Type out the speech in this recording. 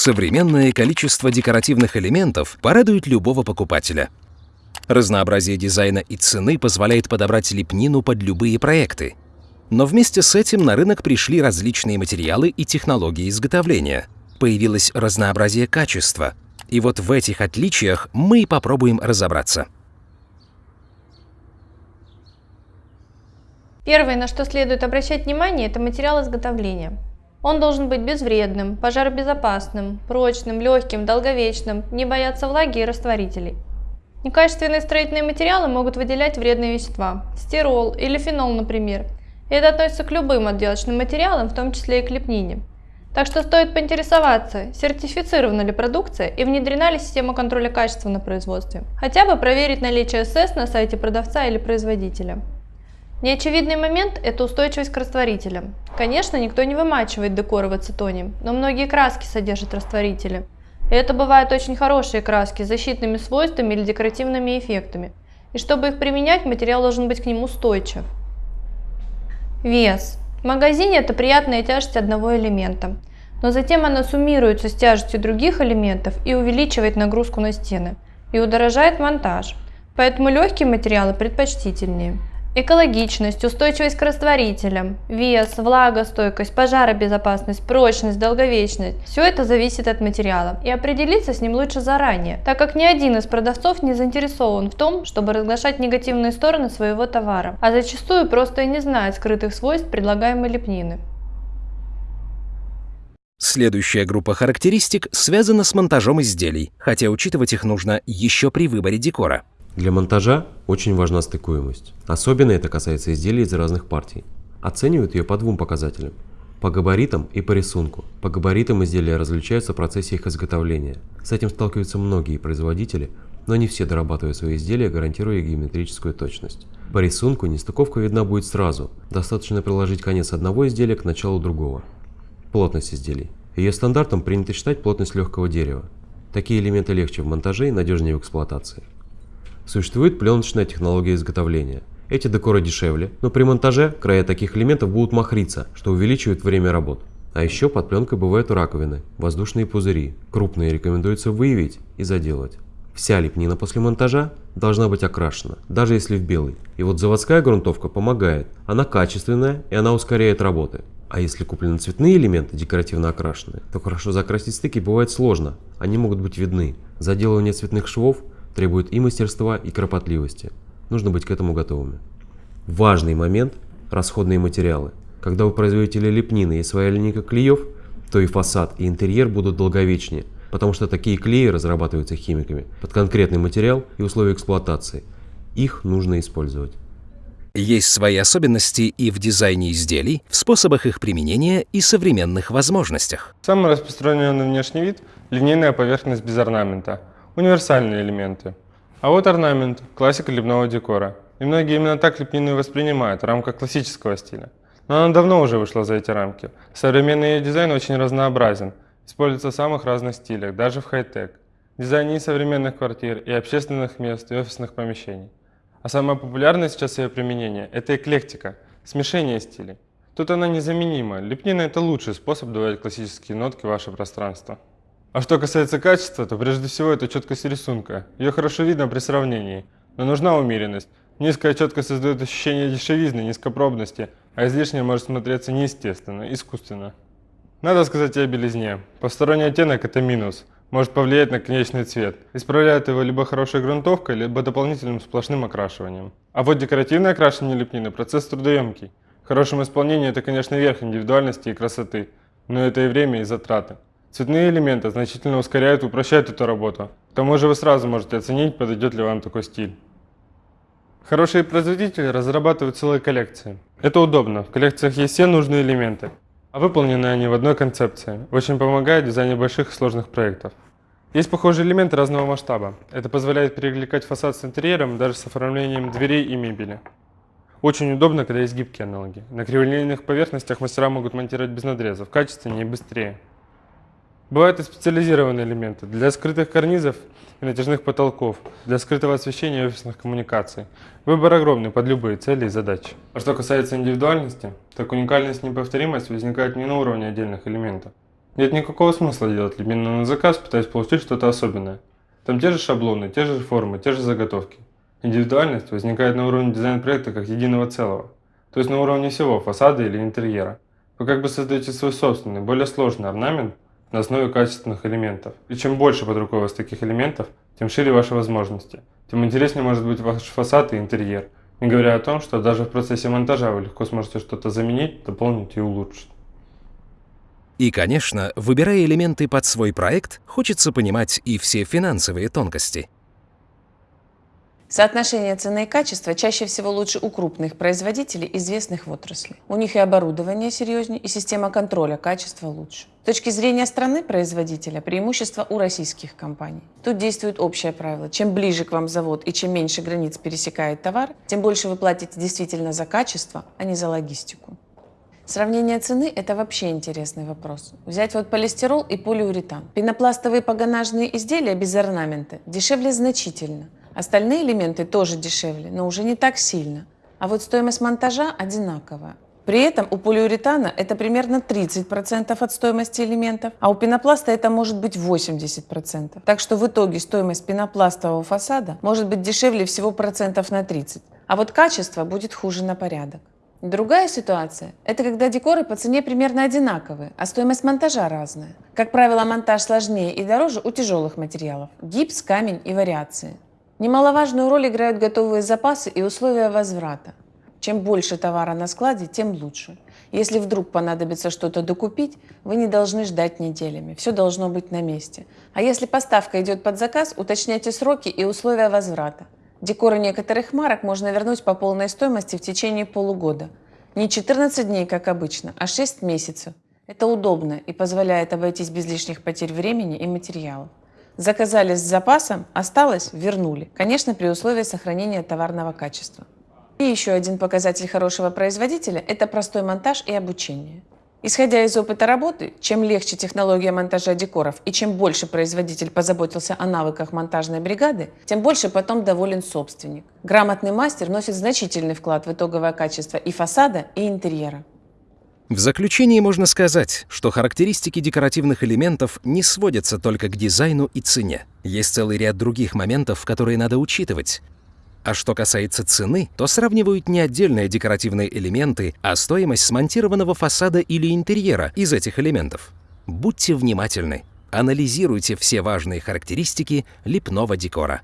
Современное количество декоративных элементов порадует любого покупателя. Разнообразие дизайна и цены позволяет подобрать лепнину под любые проекты. Но вместе с этим на рынок пришли различные материалы и технологии изготовления. Появилось разнообразие качества. И вот в этих отличиях мы и попробуем разобраться. Первое, на что следует обращать внимание, это материал изготовления. Он должен быть безвредным, пожаробезопасным, прочным, легким, долговечным, не бояться влаги и растворителей. Некачественные строительные материалы могут выделять вредные вещества, стирол или фенол, например. Это относится к любым отделочным материалам, в том числе и к лепнине. Так что стоит поинтересоваться, сертифицирована ли продукция и внедрена ли система контроля качества на производстве. Хотя бы проверить наличие СС на сайте продавца или производителя. Неочевидный момент – это устойчивость к растворителям. Конечно, никто не вымачивает декоры в ацетоне, но многие краски содержат растворители. И это бывают очень хорошие краски с защитными свойствами или декоративными эффектами. И чтобы их применять, материал должен быть к ним устойчив. Вес. В магазине это приятная тяжесть одного элемента, но затем она суммируется с тяжестью других элементов и увеличивает нагрузку на стены, и удорожает монтаж, поэтому легкие материалы предпочтительнее. Экологичность, устойчивость к растворителям, вес, влагостойкость, пожаробезопасность, прочность, долговечность – все это зависит от материала, и определиться с ним лучше заранее, так как ни один из продавцов не заинтересован в том, чтобы разглашать негативные стороны своего товара, а зачастую просто и не знает скрытых свойств предлагаемой лепнины. Следующая группа характеристик связана с монтажом изделий, хотя учитывать их нужно еще при выборе декора. Для монтажа очень важна стыкуемость. Особенно это касается изделий из разных партий. Оценивают ее по двум показателям. По габаритам и по рисунку. По габаритам изделия различаются в процессе их изготовления. С этим сталкиваются многие производители, но не все дорабатывают свои изделия, гарантируя геометрическую точность. По рисунку нестыковка видна будет сразу, достаточно приложить конец одного изделия к началу другого. Плотность изделий. Ее стандартом принято считать плотность легкого дерева. Такие элементы легче в монтаже и надежнее в эксплуатации. Существует пленочная технология изготовления. Эти декоры дешевле, но при монтаже края таких элементов будут махриться, что увеличивает время работ. А еще под пленкой бывают раковины, воздушные пузыри. Крупные рекомендуется выявить и заделать. Вся лепнина после монтажа должна быть окрашена, даже если в белый. И вот заводская грунтовка помогает. Она качественная и она ускоряет работы. А если куплены цветные элементы, декоративно окрашенные, то хорошо закрасить стыки бывает сложно. Они могут быть видны. Заделывание цветных швов требует и мастерства, и кропотливости. Нужно быть к этому готовыми. Важный момент – расходные материалы. Когда вы производите лепнины и своя линейка клеев, то и фасад, и интерьер будут долговечнее, потому что такие клеи разрабатываются химиками под конкретный материал и условия эксплуатации. Их нужно использовать. Есть свои особенности и в дизайне изделий, в способах их применения и современных возможностях. Самый распространенный внешний вид – линейная поверхность без орнамента – универсальные элементы. А вот орнамент – классика лепного декора. И многие именно так лепнину воспринимают в рамках классического стиля. Но она давно уже вышла за эти рамки. Современный ее дизайн очень разнообразен, используется в самых разных стилях, даже в хай-тек. Дизайне и современных квартир, и общественных мест, и офисных помещений. А самое популярное сейчас ее применение – это эклектика, смешение стилей. Тут она незаменима. Лепнина – это лучший способ давать классические нотки в ваше пространство. А что касается качества, то прежде всего это четкость рисунка. Ее хорошо видно при сравнении, но нужна умеренность. Низкая четкость создает ощущение дешевизны, низкопробности, а излишнее может смотреться неестественно, искусственно. Надо сказать и о белизне. Посторонний оттенок – это минус. Может повлиять на конечный цвет. Исправляет его либо хорошей грунтовкой, либо дополнительным сплошным окрашиванием. А вот декоративное окрашивание лепнины – процесс трудоемкий. В хорошем исполнении это, конечно, верх индивидуальности и красоты, но это и время, и затраты. Цветные элементы значительно ускоряют и упрощают эту работу. К тому же вы сразу можете оценить, подойдет ли вам такой стиль. Хорошие производители разрабатывают целые коллекции. Это удобно, в коллекциях есть все нужные элементы, а выполнены они в одной концепции. Очень помогает в дизайне больших и сложных проектов. Есть похожие элементы разного масштаба. Это позволяет перекликать фасад с интерьером даже с оформлением дверей и мебели. Очень удобно, когда есть гибкие аналоги. На криволинейных поверхностях мастера могут монтировать без надрезов, качественнее и быстрее. Бывают и специализированные элементы для скрытых карнизов и натяжных потолков, для скрытого освещения и офисных коммуникаций. Выбор огромный под любые цели и задачи. А что касается индивидуальности, так уникальность и неповторимость возникает не на уровне отдельных элементов. Нет никакого смысла делать лепнину на заказ, пытаясь получить что-то особенное. Там те же шаблоны, те же формы, те же заготовки. Индивидуальность возникает на уровне дизайн-проекта как единого целого, то есть на уровне всего фасада или интерьера. Вы как бы создаете свой собственный, более сложный орнамент на основе качественных элементов. И чем больше под рукой у вас таких элементов, тем шире ваши возможности, тем интереснее может быть ваш фасад и интерьер, не говоря о том, что даже в процессе монтажа вы легко сможете что-то заменить, дополнить и улучшить. И, конечно, выбирая элементы под свой проект, хочется понимать и все финансовые тонкости. Соотношение цены и качества чаще всего лучше у крупных производителей, известных в отрасли. У них и оборудование серьезнее, и система контроля качества лучше. С точки зрения страны-производителя, преимущество у российских компаний. Тут действует общее правило. Чем ближе к вам завод и чем меньше границ пересекает товар, тем больше вы платите действительно за качество, а не за логистику. Сравнение цены – это вообще интересный вопрос. Взять вот полистирол и полиуретан. Пенопластовые погонажные изделия без орнамента дешевле значительно. Остальные элементы тоже дешевле, но уже не так сильно. А вот стоимость монтажа одинаковая. При этом у полиуретана это примерно 30% от стоимости элементов, а у пенопласта это может быть 80%. Так что в итоге стоимость пенопластового фасада может быть дешевле всего процентов на 30, а вот качество будет хуже на порядок. Другая ситуация – это когда декоры по цене примерно одинаковые, а стоимость монтажа разная. Как правило, монтаж сложнее и дороже у тяжелых материалов – гипс, камень и вариации. Немаловажную роль играют готовые запасы и условия возврата. Чем больше товара на складе, тем лучше. Если вдруг понадобится что-то докупить, вы не должны ждать неделями. Все должно быть на месте. А если поставка идет под заказ, уточняйте сроки и условия возврата. Декоры некоторых марок можно вернуть по полной стоимости в течение полугода. Не 14 дней, как обычно, а 6 месяцев. Это удобно и позволяет обойтись без лишних потерь времени и материалов. Заказали с запасом, осталось – вернули. Конечно, при условии сохранения товарного качества. И еще один показатель хорошего производителя – это простой монтаж и обучение. Исходя из опыта работы, чем легче технология монтажа декоров и чем больше производитель позаботился о навыках монтажной бригады, тем больше потом доволен собственник. Грамотный мастер носит значительный вклад в итоговое качество и фасада, и интерьера. В заключение можно сказать, что характеристики декоративных элементов не сводятся только к дизайну и цене. Есть целый ряд других моментов, которые надо учитывать. А что касается цены, то сравнивают не отдельные декоративные элементы, а стоимость смонтированного фасада или интерьера из этих элементов. Будьте внимательны, анализируйте все важные характеристики лепного декора.